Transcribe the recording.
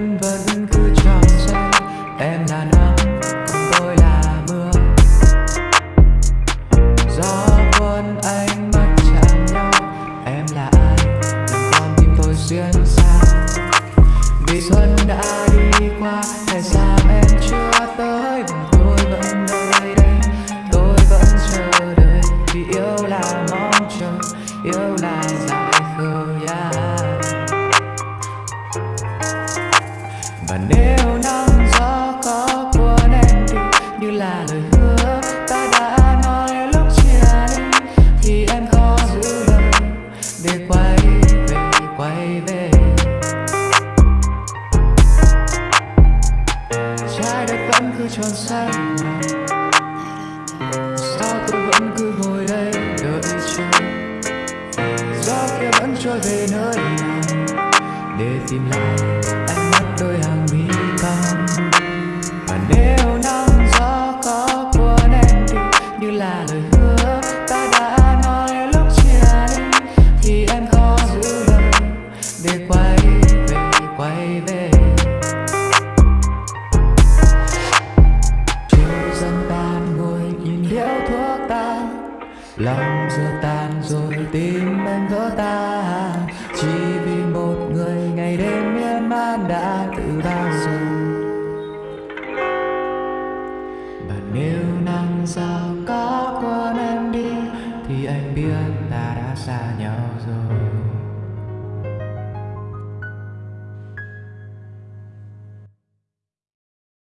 remember và nếu nắng gió có cuốn em đi như là lời hứa, ta đã nói lúc chia ly. Thì em khó giữ lời, để quay về quay về. Trái đất vẫn cứ tròn xoay sao tôi vẫn cứ ngồi đây đợi chờ? Gió kia vẫn trôi về nơi nào? Để tìm lại lòng giờ tan rồi tim anh vỡ ta. Chỉ vì một người ngày đêm miên man đã tự bao giờ bạn nếu nắng sao có quên em đi, thì anh biết ta đã xa nhau rồi.